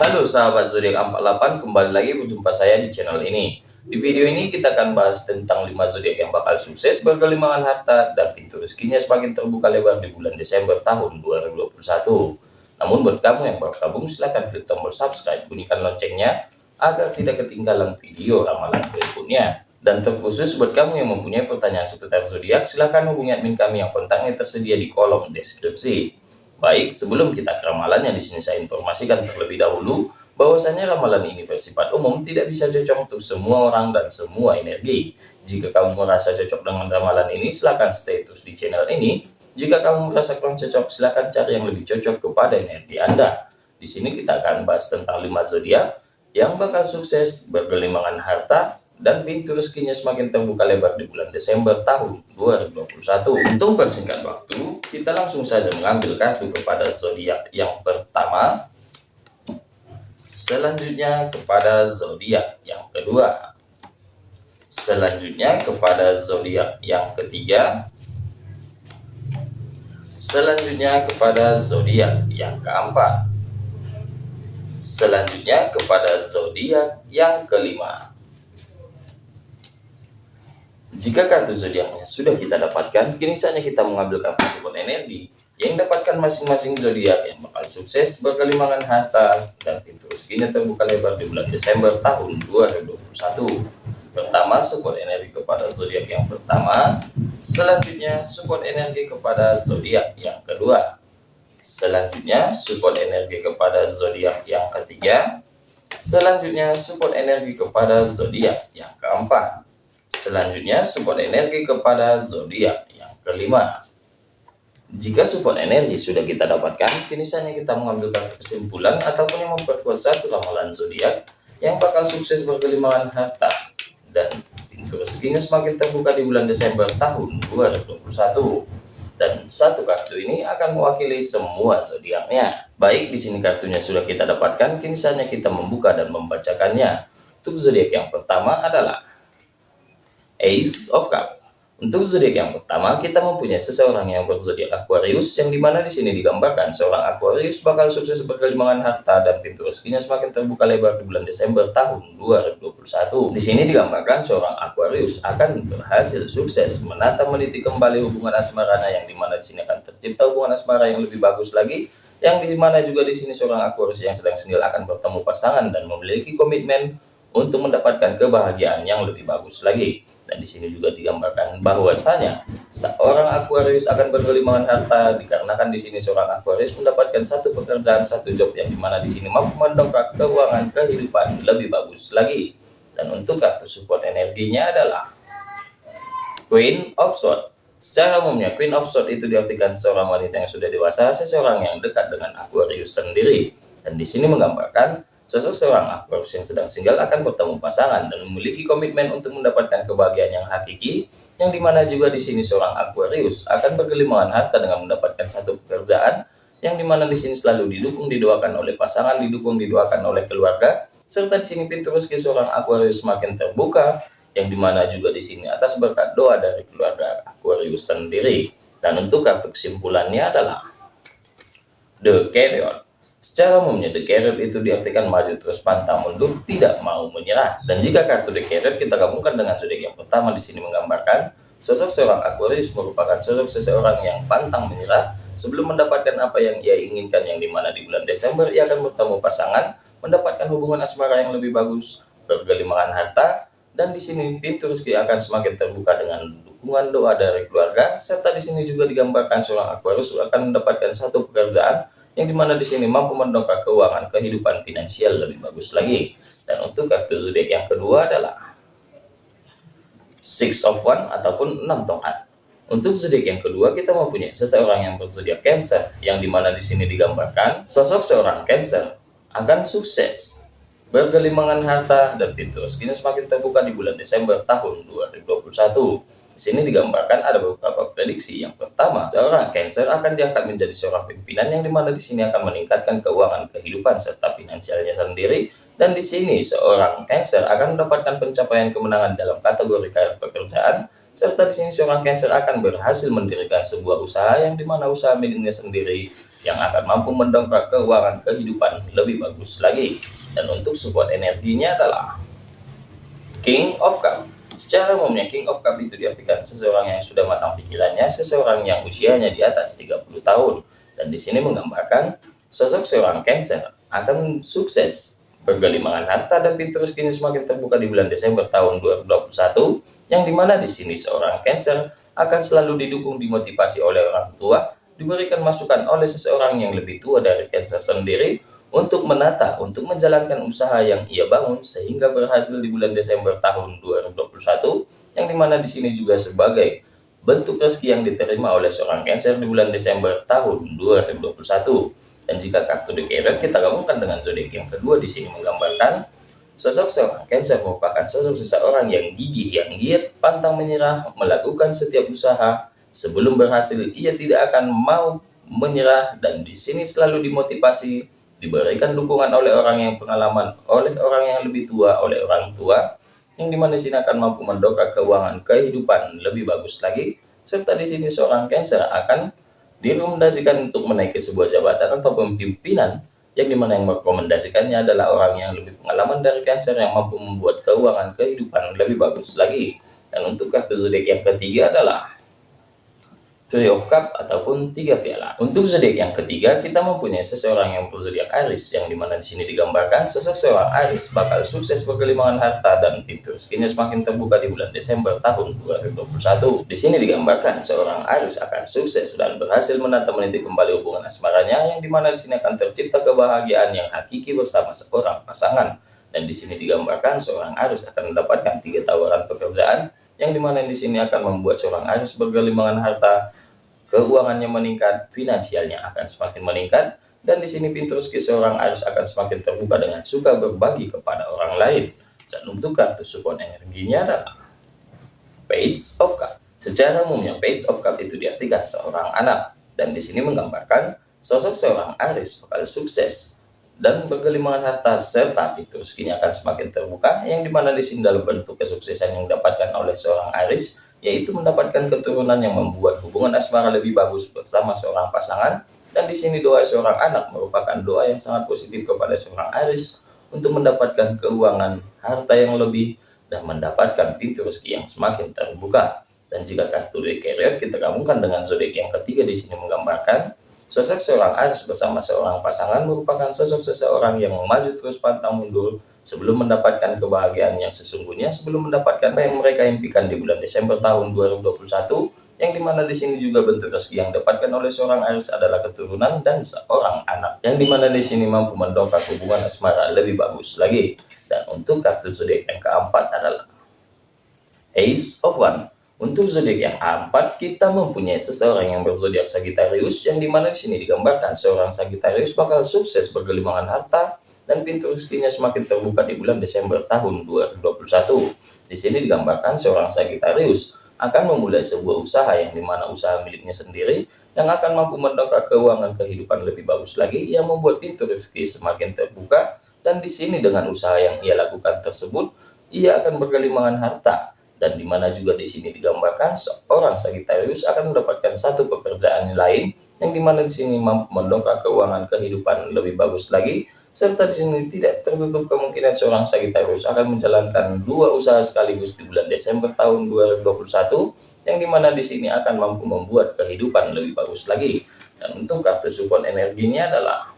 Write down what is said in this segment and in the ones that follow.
Halo sahabat zodiak 48, kembali lagi berjumpa saya di channel ini. Di video ini kita akan bahas tentang 5 zodiak yang bakal sukses berkelimangan harta dan pintu rezekinya semakin terbuka lebar di bulan Desember tahun 2021. Namun buat kamu yang baru gabung silahkan klik tombol subscribe, bunyikan loncengnya agar tidak ketinggalan video ramalan berikutnya. Dan terkhusus buat kamu yang mempunyai pertanyaan seputar zodiak, silahkan hubungi admin kami yang kontaknya tersedia di kolom deskripsi. Baik, sebelum kita ke ramalannya di sini saya informasikan terlebih dahulu bahwasanya ramalan ini bersifat umum tidak bisa cocok untuk semua orang dan semua energi. Jika kamu merasa cocok dengan ramalan ini, silahkan stay terus di channel ini. Jika kamu merasa kurang cocok, silahkan cari yang lebih cocok kepada energi Anda. Di sini kita akan bahas tentang 5 zodiak yang bakal sukses bergelimangan harta dan pintu rezekinya semakin terbuka lebar di bulan Desember tahun 2021. Untuk persingkat waktu, kita langsung saja mengambil kartu kepada zodiak yang pertama, selanjutnya kepada zodiak yang kedua, selanjutnya kepada zodiak yang ketiga, selanjutnya kepada zodiak yang keempat, selanjutnya kepada zodiak yang kelima. Jika kartu zodiaknya sudah kita dapatkan, kini saatnya kita mengambil kartu support energi yang dapatkan masing-masing zodiak yang bakal sukses berkelimangan harta dan pintu rezekinya terbuka lebar di bulan Desember tahun 2021. Pertama, support energi kepada zodiak yang pertama, selanjutnya support energi kepada zodiak yang kedua. Selanjutnya, support energi kepada zodiak yang ketiga. Selanjutnya, support energi kepada zodiak yang keempat. Selanjutnya, support energi kepada zodiak yang kelima. Jika support energi sudah kita dapatkan, kini saatnya kita mengambil kesimpulan ataupun yang memperkuat satu ramalan zodiak yang bakal sukses berkelimangan harta dan pintu rezekinya semakin terbuka di bulan Desember tahun 2021 dan satu kartu ini akan mewakili semua zodiaknya. Baik, di sini kartunya sudah kita dapatkan, kini saatnya kita membuka dan membacakannya. Untuk zodiak yang pertama adalah Ace of Cup. Untuk zodiak yang pertama, kita mempunyai seseorang yang berzodiak Aquarius, yang di mana di sini digambarkan seorang Aquarius bakal sukses berkelimangan harta dan pintu rezekinya semakin terbuka lebar di bulan Desember tahun 2021. Di sini digambarkan seorang Aquarius akan berhasil sukses menata meniti kembali hubungan asmaranya, yang di mana di sini akan tercipta hubungan asmara yang lebih bagus lagi, yang di mana juga di sini seorang Aquarius yang sedang sendiri akan bertemu pasangan dan memiliki komitmen untuk mendapatkan kebahagiaan yang lebih bagus lagi. Dan di sini juga digambarkan bahwasanya seorang Aquarius akan berkelimangan harta dikarenakan di sini seorang Aquarius mendapatkan satu pekerjaan, satu job yang di mana di sini mampu mendongkrak keuangan kehidupan lebih bagus lagi. Dan untuk kartu support energinya adalah Queen of Swords. Secara umumnya Queen of Swords itu diartikan seorang wanita yang sudah dewasa, seseorang yang dekat dengan Aquarius sendiri. Dan di sini menggambarkan Sosok seorang Aquarius yang sedang single akan bertemu pasangan dan memiliki komitmen untuk mendapatkan kebahagiaan yang hakiki, yang di mana juga di sini seorang Aquarius akan bergelimangan harta dengan mendapatkan satu pekerjaan, yang di mana di sini selalu didukung didoakan oleh pasangan, didukung didoakan oleh keluarga, serta di sini pintu rezeki seorang Aquarius semakin terbuka, yang di mana juga di sini atas berkat doa dari keluarga Aquarius sendiri. Dan untuk kartu kesimpulannya adalah The Carrier. Secara umumnya The Carrot itu diartikan maju terus pantang mundur, tidak mau menyerah. Dan jika kartu The Carrot kita gabungkan dengan zodiak yang pertama di sini menggambarkan sosok seorang Aquarius merupakan sosok seseorang yang pantang menyerah sebelum mendapatkan apa yang ia inginkan yang di mana di bulan Desember ia akan bertemu pasangan, mendapatkan hubungan asmara yang lebih bagus, bergelimangan harta, dan di sini pintu rezeki akan semakin terbuka dengan dukungan doa dari keluarga, serta di sini juga digambarkan seorang Aquarius akan mendapatkan satu pekerjaan yang di mana di sini mampu mendongkrak keuangan kehidupan finansial lebih bagus lagi. Dan untuk kartu zodiak yang kedua adalah Six of One ataupun enam tongkat. Untuk zodiak yang kedua kita mempunyai seseorang yang berzodiak Cancer, yang di mana di sini digambarkan sosok seorang Cancer akan sukses bergelimangan harta dan pintu rezekinya semakin terbuka di bulan Desember tahun 2021 sini digambarkan ada beberapa prediksi. Yang pertama, seorang Cancer akan diangkat menjadi seorang pimpinan yang di mana di sini akan meningkatkan keuangan kehidupan serta finansialnya sendiri. Dan di sini seorang Cancer akan mendapatkan pencapaian kemenangan dalam kategori karir pekerjaan serta di sini seorang Cancer akan berhasil mendirikan sebuah usaha yang di mana usaha miliknya sendiri yang akan mampu mendongkrak keuangan kehidupan lebih bagus lagi. Dan untuk support energinya adalah King of Cup. Secara umumnya King of Cup itu diartikan seseorang yang sudah matang pikirannya, seseorang yang usianya di atas 30 tahun. Dan di sini menggambarkan sosok seorang Cancer akan sukses bergelimangan harta dan pintu rezekinya semakin terbuka di bulan Desember tahun 2021 yang di mana di sini seorang Cancer akan selalu didukung dimotivasi oleh orang tua diberikan masukan oleh seseorang yang lebih tua dari Cancer sendiri untuk menata, untuk menjalankan usaha yang ia bangun sehingga berhasil di bulan Desember tahun 2021 yang di mana di sini juga sebagai bentuk rezeki yang diterima oleh seorang Cancer di bulan Desember tahun 2021 dan jika kartu The kita gabungkan dengan zodiak yang kedua di sini menggambarkan sosok seorang Cancer merupakan sosok seseorang yang gigih, yang giat, pantang menyerah, melakukan setiap usaha. Sebelum berhasil ia tidak akan mau menyerah dan di sini selalu dimotivasi diberikan dukungan oleh orang yang pengalaman, oleh orang yang lebih tua, oleh orang tua, yang di mana di sini akan mampu mendongkrak keuangan kehidupan lebih bagus lagi, serta di sini seorang Cancer akan direkomendasikan untuk menaiki sebuah jabatan atau pemimpinan, yang di mana yang merekomendasikannya adalah orang yang lebih pengalaman dari Cancer yang mampu membuat keuangan kehidupan lebih bagus lagi. Dan untuk kartu zodiak yang ketiga adalah Of Cup ataupun tiga piala. Untuk zodiak yang ketiga, kita mempunyai seseorang yang berzodiak Aries, yang di mana di sini digambarkan sosok seorang Aries bakal sukses berkelimangan harta dan pintu rezekinya semakin terbuka di bulan Desember tahun 2021. Di sini digambarkan seorang Aries akan sukses dan berhasil menata meniti kembali hubungan asmaranya, yang di mana di sini akan tercipta kebahagiaan yang hakiki bersama seorang pasangan. Dan di sini digambarkan seorang Aries akan mendapatkan tiga tawaran pekerjaan yang di mana di sini akan membuat seorang Aries bergelimangan harta keuangannya meningkat, finansialnya akan semakin meningkat, dan di sini pintu rezeki seorang Aries akan semakin terbuka dengan suka berbagi kepada orang lain. Dan untuk kartu support energinya adalah Page of Cup. Secara umumnya Page of Cup itu diartikan seorang anak, dan di sini menggambarkan sosok seorang Aries bakal sukses dan bergelimangan harta serta pintu rezekinya akan semakin terbuka yang di mana di sini dalam bentuk kesuksesan yang didapatkan oleh seorang Aries yaitu mendapatkan keturunan yang membuat hubungan asmara lebih bagus bersama seorang pasangan. Dan di sini doa seorang anak merupakan doa yang sangat positif kepada seorang Aris untuk mendapatkan keuangan harta yang lebih dan mendapatkan pintu rezeki yang semakin terbuka. Dan jika kartu Carrier kita gabungkan dengan zodiak yang ketiga di sini menggambarkan sosok seorang Aris bersama seorang pasangan merupakan sosok seseorang yang maju terus pantang mundur sebelum mendapatkan kebahagiaan yang sesungguhnya, sebelum mendapatkan apa yang mereka impikan di bulan Desember tahun 2021, yang di mana di sini juga bentuk rezeki yang didapatkan oleh seorang Aries adalah keturunan dan seorang anak, yang di mana di sini mampu mendongkrak hubungan asmara lebih bagus lagi. Dan untuk kartu zodiak yang keempat adalah Ace of One. Untuk zodiak yang keempat, kita mempunyai seseorang yang berzodiak Sagittarius, yang di mana di sini digambarkan seorang Sagittarius bakal sukses bergelimangan harta, dan pintu rezekinya semakin terbuka di bulan Desember tahun 2021. Di sini digambarkan seorang Sagittarius akan memulai sebuah usaha yang di mana usaha miliknya sendiri yang akan mampu mendongkrak keuangan kehidupan lebih bagus lagi. Yang membuat pintu rezeki semakin terbuka. Dan di sini dengan usaha yang ia lakukan tersebut ia akan berkelimangan harta. Dan di mana juga di sini digambarkan seorang Sagittarius akan mendapatkan satu pekerjaan lain yang di mana di sini mampu mendongkrak keuangan kehidupan lebih bagus lagi serta di sini tidak tertutup kemungkinan seorang Sagittarius akan menjalankan dua usaha sekaligus di bulan Desember tahun 2021 yang di mana di sini akan mampu membuat kehidupan lebih bagus lagi dan untuk kartu support energinya adalah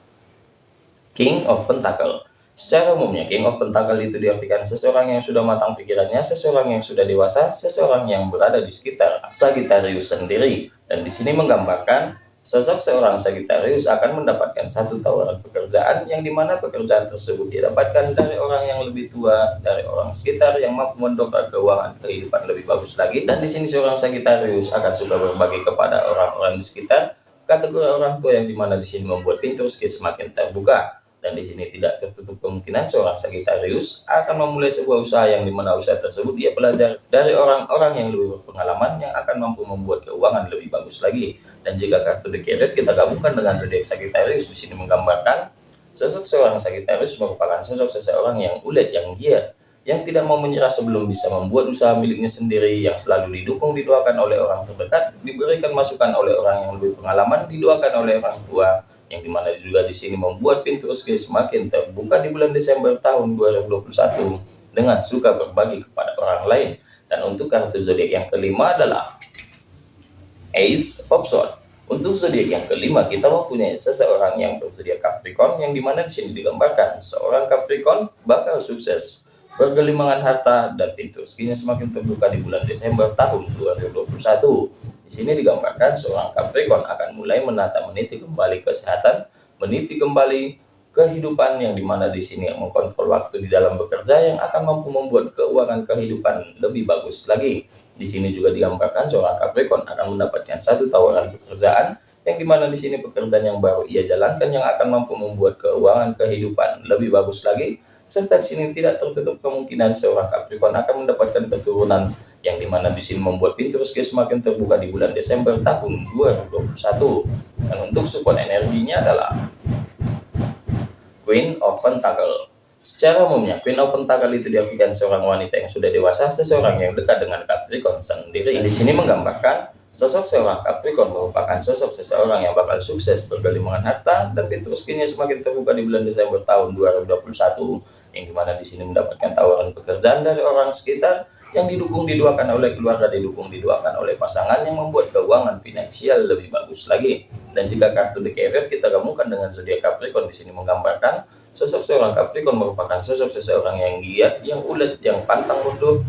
King of Pentacle Secara umumnya, King of Pentacle itu diartikan seseorang yang sudah matang pikirannya, seseorang yang sudah dewasa, seseorang yang berada di sekitar Sagittarius sendiri. Dan di sini menggambarkan Sosok seorang Sagittarius akan mendapatkan satu tawaran pekerjaan yang di mana pekerjaan tersebut didapatkan dari orang yang lebih tua, dari orang sekitar yang mampu mendongkrak keuangan kehidupan lebih bagus lagi. Dan di sini seorang Sagittarius akan suka berbagi kepada orang-orang di sekitar, kategori orang tua yang di mana di sini membuat pintu semakin terbuka dan di sini tidak tertutup kemungkinan seorang Sagittarius akan memulai sebuah usaha yang di mana usaha tersebut dia belajar dari orang-orang yang lebih berpengalaman yang akan mampu membuat keuangan lebih bagus lagi. Dan jika kartu Carrot kita gabungkan dengan zodiak Sagittarius di sini menggambarkan sosok seorang Sagittarius merupakan sosok seseorang yang ulet yang giat yang tidak mau menyerah sebelum bisa membuat usaha miliknya sendiri yang selalu didukung didoakan oleh orang terdekat diberikan masukan oleh orang yang lebih pengalaman didoakan oleh orang tua yang di mana juga di sini membuat pintu rezeki semakin terbuka di bulan Desember tahun 2021 dengan suka berbagi kepada orang lain. Dan untuk kartu zodiak yang kelima adalah Ace of Swords. Untuk zodiak yang kelima, kita mempunyai seseorang yang berzodiak Capricorn, yang di mana di sini digambarkan seorang Capricorn bakal sukses, bergelimangan harta, dan pintu rezekinya semakin terbuka di bulan Desember tahun 2021. Sini digambarkan seorang Capricorn akan mulai menata meniti kembali kesehatan, meniti kembali kehidupan yang di mana di sini mengkontrol waktu di dalam bekerja yang akan mampu membuat keuangan kehidupan lebih bagus lagi. Di sini juga digambarkan seorang Capricorn akan mendapatkan satu tawaran pekerjaan yang di mana di sini pekerjaan yang baru ia jalankan yang akan mampu membuat keuangan kehidupan lebih bagus lagi serta di sini tidak tertutup kemungkinan seorang Capricorn akan mendapatkan keturunan yang di mana di sini membuat pintu rezeki semakin terbuka di bulan Desember tahun 2021 dan untuk support energinya adalah Queen of Pentacle Secara umumnya, Queen of Pentacle itu diartikan seorang wanita yang sudah dewasa, seseorang yang dekat dengan Capricorn sendiri. Di sini menggambarkan sosok seorang Capricorn merupakan sosok seseorang yang bakal sukses bergelimangan harta dan pintu rezekinya semakin terbuka di bulan Desember tahun 2021 yang di mana di sini mendapatkan tawaran pekerjaan dari orang sekitar yang didukung diduakan oleh keluarga didukung diduakan oleh pasangan yang membuat keuangan finansial lebih bagus lagi. Dan jika kartu Carrier kita gabungkan dengan zodiak Capricorn di sini menggambarkan Sosok seorang Capricorn merupakan sosok seseorang yang giat, yang ulet, yang pantang mundur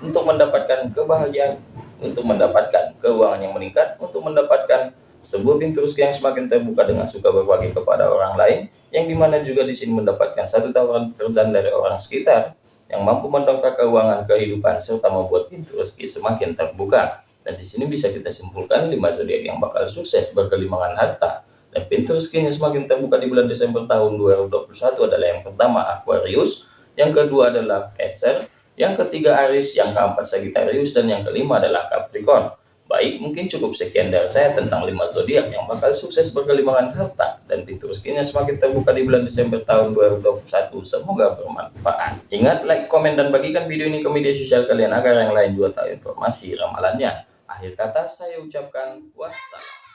untuk mendapatkan kebahagiaan, untuk mendapatkan keuangan yang meningkat, untuk mendapatkan sebuah pintu rezeki yang semakin terbuka dengan suka berbagi kepada orang lain, yang di mana juga di sini mendapatkan satu tawaran pekerjaan dari orang sekitar yang mampu mendongkrak keuangan kehidupan serta membuat pintu rezeki semakin terbuka. Dan di sini bisa kita simpulkan lima zodiak yang bakal sukses berkelimangan harta, dan pintu rezekinya semakin terbuka di bulan Desember tahun 2021 adalah yang pertama Aquarius, yang kedua adalah Cancer, yang ketiga Aries, yang keempat Sagittarius, dan yang kelima adalah Capricorn. Baik, mungkin cukup sekian dari saya tentang 5 zodiak yang bakal sukses berkelimangan harta dan pintu rezekinya semakin terbuka di bulan Desember tahun 2021. Semoga bermanfaat. Ingat, like, komen, dan bagikan video ini ke media sosial kalian agar yang lain juga tahu informasi ramalannya. Akhir kata saya ucapkan wassalam.